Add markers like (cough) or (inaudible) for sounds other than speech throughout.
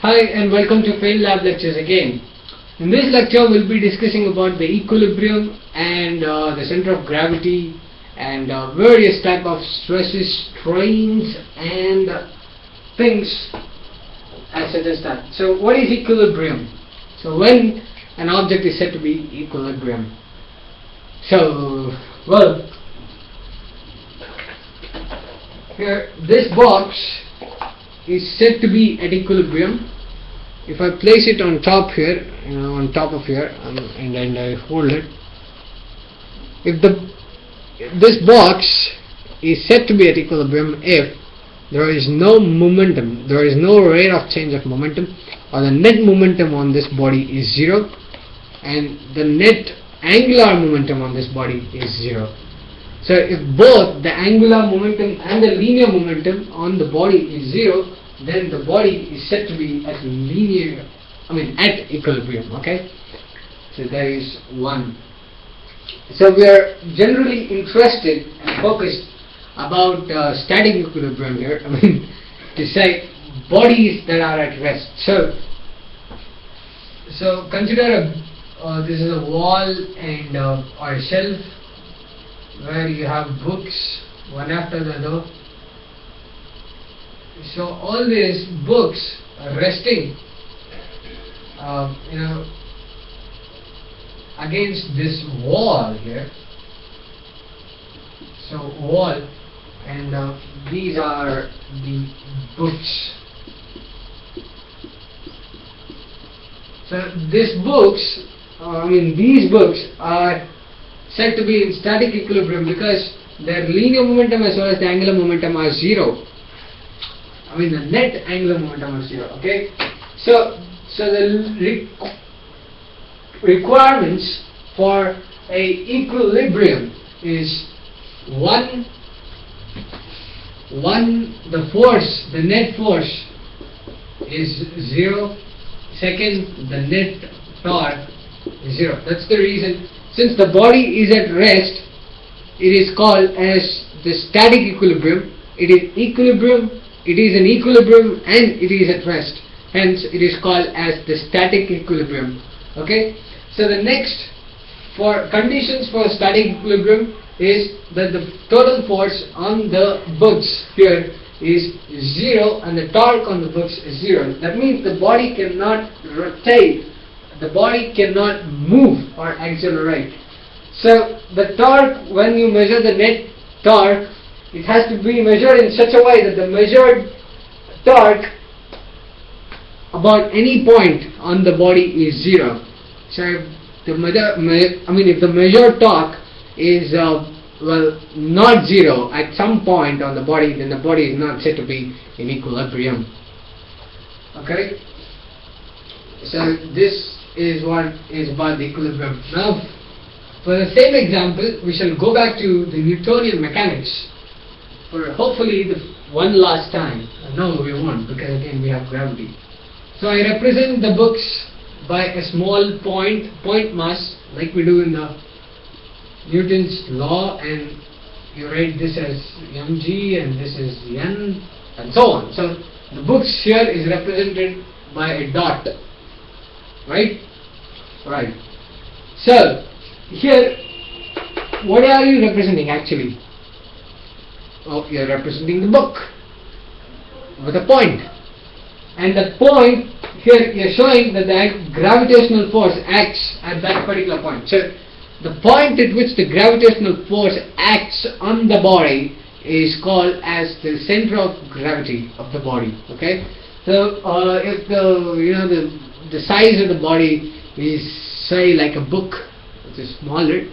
Hi and welcome to Fail Lab lectures again. In this lecture we'll be discussing about the equilibrium and uh, the center of gravity and uh, various type of stresses, strains and uh, things as such as that. So what is equilibrium? So when an object is said to be equilibrium. So well here this box is said to be at equilibrium. If I place it on top here you know on top of here um, and then I hold it if the this box is said to be at equilibrium if there is no momentum there is no rate of change of momentum or the net momentum on this body is zero and the net angular momentum on this body is zero so if both the angular momentum and the linear momentum on the body is zero then the body is said to be at linear, I mean at equilibrium, okay? So there is one. So we are generally interested and focused about uh, static equilibrium here, I mean (laughs) to say bodies that are at rest. So, so consider a, uh, this is a wall and uh, or a shelf where you have books one after the other. So all these books are resting uh, you know against this wall here. So wall and uh, these are the books. So these books uh, I mean these books are said to be in static equilibrium because their linear momentum as well as the angular momentum are zero I mean the net angular momentum is zero. Okay, so so the re requirements for a equilibrium is one one the force the net force is zero. Second, the net torque is zero. That's the reason. Since the body is at rest, it is called as the static equilibrium. It is equilibrium it is in equilibrium and it is at rest. Hence it is called as the static equilibrium. Okay? So the next for conditions for static equilibrium is that the total force on the books here is zero and the torque on the books is zero. That means the body cannot rotate the body cannot move or accelerate so the torque when you measure the net torque it has to be measured in such a way that the measured torque about any point on the body is zero. So the measure, I mean if the measured torque is uh, well not zero at some point on the body then the body is not said to be in equilibrium. Okay. So this is what is about the equilibrium. Now for the same example we shall go back to the Newtonian mechanics for hopefully the one last time. Uh, no, we won't because again we have gravity. So I represent the books by a small point, point mass like we do in the Newton's law and you write this as mg and this is n and so on. So the books here is represented by a dot. Right? Right. So here what are you representing actually? oh, you're representing the book with a point. And the point here you're showing that the gravitational force acts at that particular point. So the point at which the gravitational force acts on the body is called as the center of gravity of the body. Okay. So uh, if the you know the the size of the body is say like a book, which is smaller,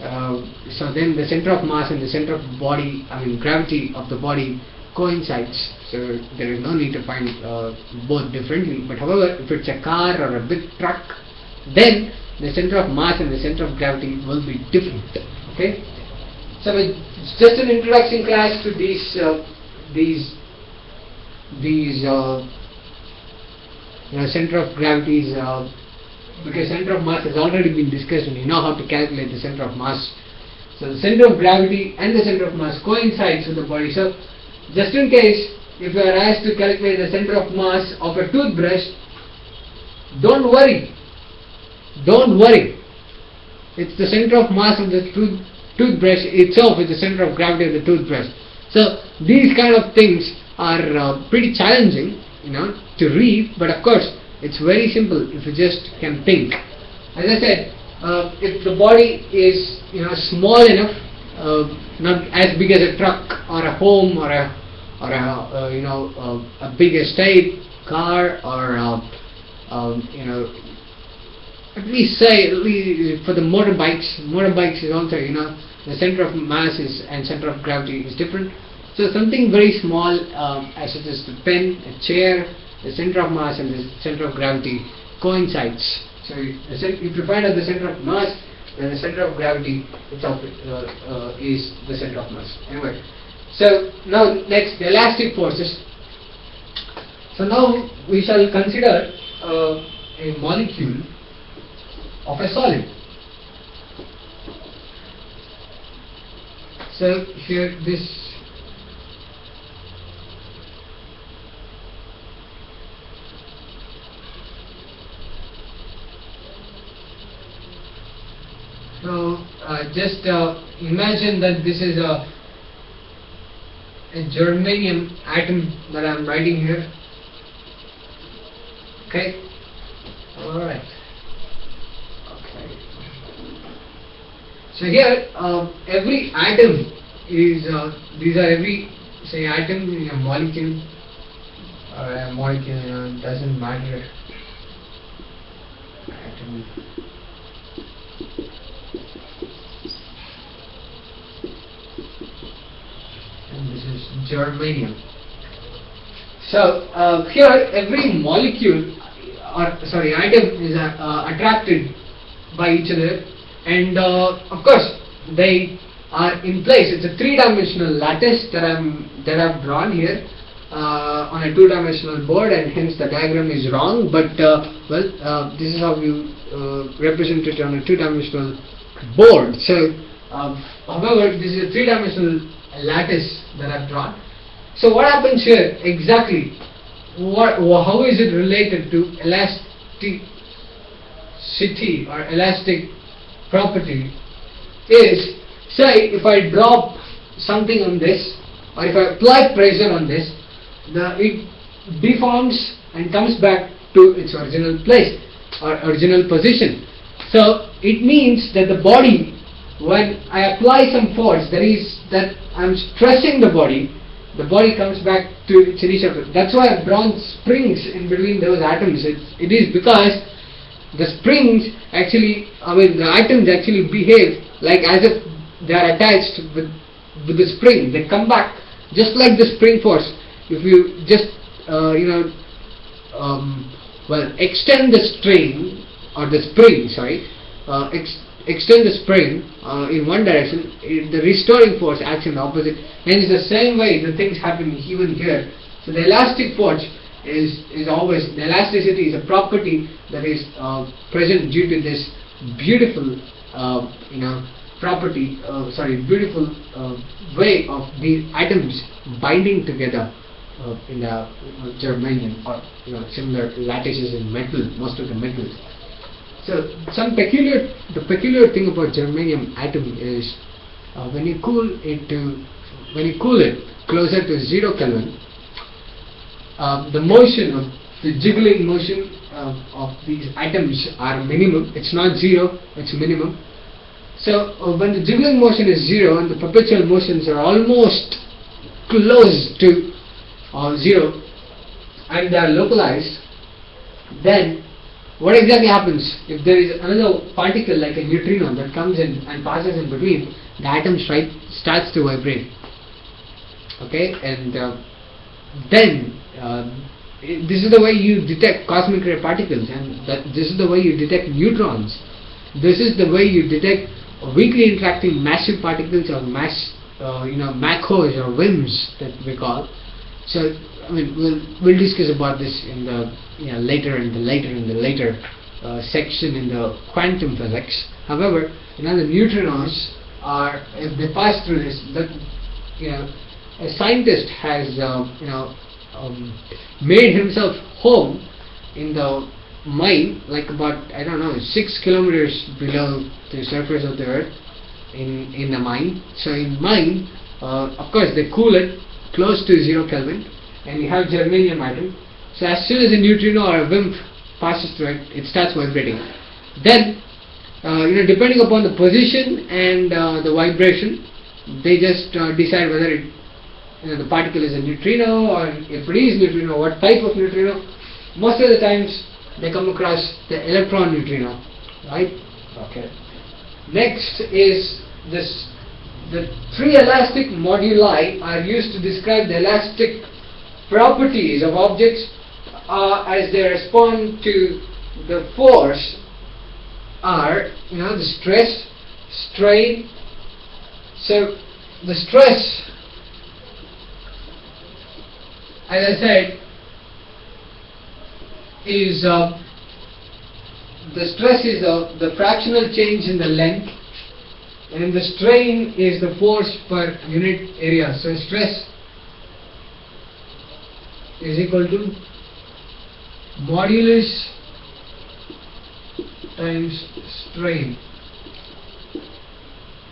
uh, so then the center of mass and the center of body, I mean gravity of the body coincides. So there is no need to find uh, both differently. But however, if it's a car or a big truck, then the center of mass and the center of gravity will be different. Okay. So it's just an introduction class to these uh, these these uh, know, center of gravities uh, because center of mass has already been discussed and you know how to calculate the center of mass. So the center of gravity and the center of mass coincides with the body. So just in case if you are asked to calculate the center of mass of a toothbrush, don't worry. Don't worry. It's the center of mass of the tooth, toothbrush itself is the center of gravity of the toothbrush. So these kind of things are uh, pretty challenging, you know, to read. But of course, it's very simple if you just can think. As I said, uh, if the body is you know small enough, uh, not as big as a truck or a home or a or a uh, you know uh, a big estate car or uh, um, you know at least say at least for the motorbikes motorbikes is also you know the center of mass is and center of gravity is different so something very small um, as such as the pen a chair the center of mass and the center of gravity coincides. So if you find out the center of mass then the center of gravity itself uh, uh, is the center of mass. Anyway so now next the elastic forces. So now we shall consider uh, a molecule of a solid. So here this so uh, just uh, imagine that this is a a germanium atom that I am writing here. Okay? Alright. Okay. So here uh, every atom is uh, these are every say atom in a molecule or a molecule you know, doesn't matter. Atom and germanium. So uh, here every molecule or sorry atom is uh, uh, attracted by each other and uh, of course they are in place. It's a three-dimensional lattice that I'm that I've drawn here uh, on a two-dimensional board and hence the diagram is wrong but well this is how you represent it on a two-dimensional board. So however this is a three-dimensional lattice that I've drawn. So what happens here exactly? What, how is it related to elasticity or elastic property? Is say if I drop something on this or if I apply pressure on this, the it deforms and comes back to its original place or original position. So it means that the body when I apply some force that is that I'm stressing the body the body comes back to its initial that's why drawn springs in between those atoms. It's, it is because the springs actually I mean the atoms actually behave like as if they are attached with with the spring. They come back just like the spring force. If you just uh, you know um, well extend the string or the spring sorry uh, extend the spring uh, in one direction, the restoring force acts in the opposite. Hence, the same way the things happen even here. So the elastic force is is always the elasticity is a property that is uh, present due to this beautiful, uh, you know, property. Uh, sorry, beautiful uh, way of the atoms binding together. Uh, in the germanium or you know, similar lattices in metal, most of the metals. So some peculiar, the peculiar thing about germanium atom is uh, when you cool it to, when you cool it closer to zero Kelvin, uh, the motion of the jiggling motion uh, of these atoms are minimum. It's not zero, it's minimum. So uh, when the jiggling motion is zero and the perpetual motions are almost close to uh, zero and they are localized, then what exactly happens if there is another particle like a neutrino that comes in and passes in between the atom starts to vibrate okay? And uh, then uh, this is the way you detect cosmic ray particles and this is the way you detect neutrons. This is the way you detect weakly interacting massive particles or mass uh, you know MACHOs or WIMPs that we call. So We'll we'll discuss about this in the you know later in the later in the later uh, section in the quantum physics. However, you know the neutrinos are if they pass through this, that you know a scientist has uh, you know um, made himself home in the mine, like about I don't know six kilometers below the surface of the earth, in in the mine. So in mine, uh, of course they cool it close to zero Kelvin, and you have germanium atom. So as soon as a neutrino or a WIMP passes through it, it starts vibrating. Then, uh, you know, depending upon the position and uh, the vibration, they just uh, decide whether it, you know, the particle is a neutrino or if it is neutrino, what type of neutrino. Most of the times, they come across the electron neutrino, right? Okay. Next is this. The three elastic moduli are used to describe the elastic properties of objects uh, as they respond to the force are you know the stress, strain. So the stress, as I said, is uh, the stress is the, the fractional change in the length and the strain is the force per unit area. So stress is equal to modulus times strain.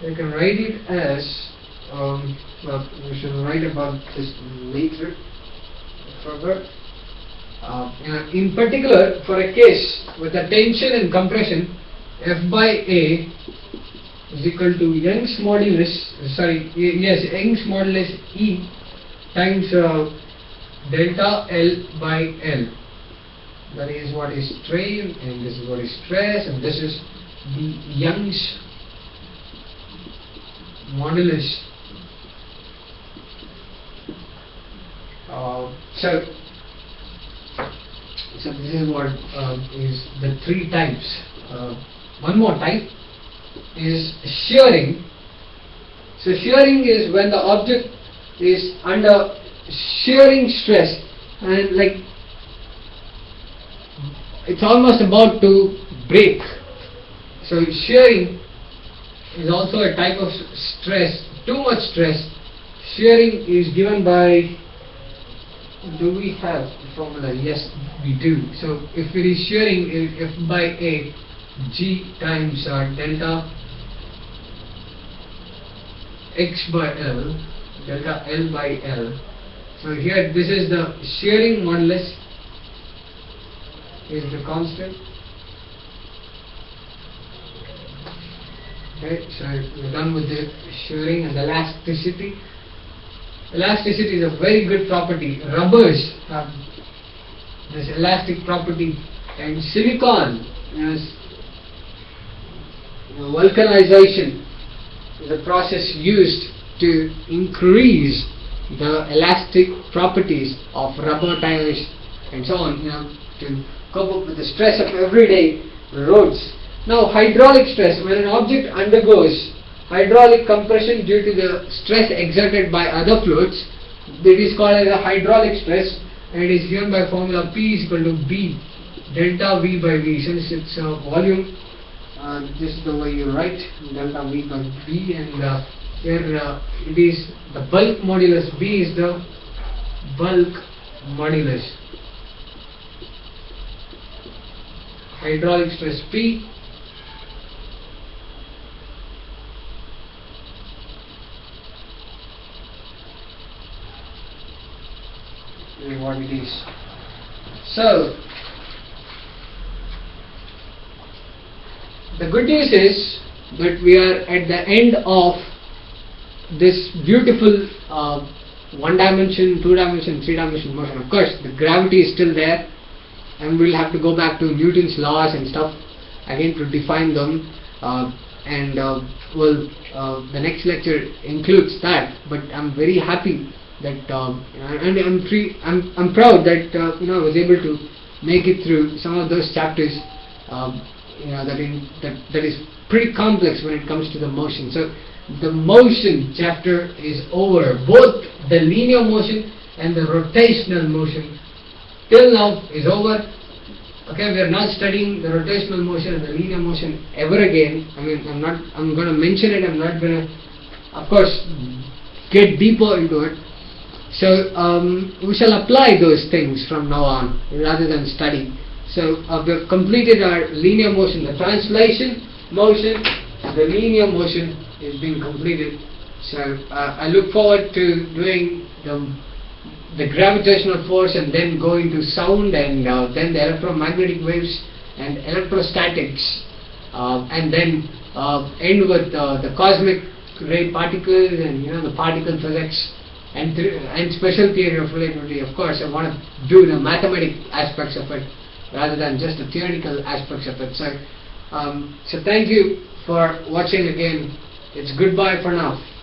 You can write it as, um, well, we should write about this later, further. Uh, in particular, for a case with a tension and compression, F by A is equal to Young's modulus, sorry, yes, Young's modulus E times uh, delta L by L. That is what is strain, and this is what is stress, and this is the Young's modulus. Uh, so, so this is what uh, is the three types. Uh, one more type is shearing. So shearing is when the object is under shearing stress and like it's almost about to break. So shearing is also a type of stress, too much stress. Shearing is given by do we have the formula? Yes, we do. So if it is shearing, if F by A, G times uh, delta X by L, delta L by L. So here this is the shearing modulus is the constant. Okay, so we're done with the shearing and the elasticity. Elasticity is a very good property. Rubbers have this elastic property and silicon is vulcanization is a process used to increase the elastic properties of rubber tires and so on you know to cope up with the stress of everyday roads. Now hydraulic stress when an object undergoes hydraulic compression due to the stress exerted by other fluids it is called as a hydraulic stress and it is given by formula P is equal to B delta V by V. Since it's a volume uh, this is the way you write delta V by V and uh, here uh, it is the bulk modulus B is the bulk modulus hydraulic stress P what it is. So, the good news is that we are at the end of this beautiful uh, one dimension, two dimension, three dimension motion. Of course, the gravity is still there, and we'll have to go back to Newton's laws and stuff again to define them. Uh, and uh, well, uh, the next lecture includes that. But I'm very happy that um, and I'm free, I'm I'm proud that uh, you know I was able to make it through some of those chapters. You know that in that that is pretty complex when it comes to the motion. So the motion chapter is over. Both the linear motion and the rotational motion till now is over. Okay, we are not studying the rotational motion and the linear motion ever again. I mean, I'm not. I'm going to mention it. I'm not going to, of course, get deeper into it. So um, we shall apply those things from now on rather than study. So uh, we've completed our linear motion. The translation motion, the linear motion is being completed. So uh, I look forward to doing the the gravitational force and then go into sound and uh, then the electromagnetic waves and electrostatics uh, and then uh, end with uh, the cosmic ray particles and you know the particle physics and and special theory of relativity. Of course, I want to do the mathematical aspects of it rather than just the theoretical aspects of it. So, um, so thank you for watching again. It's goodbye for now.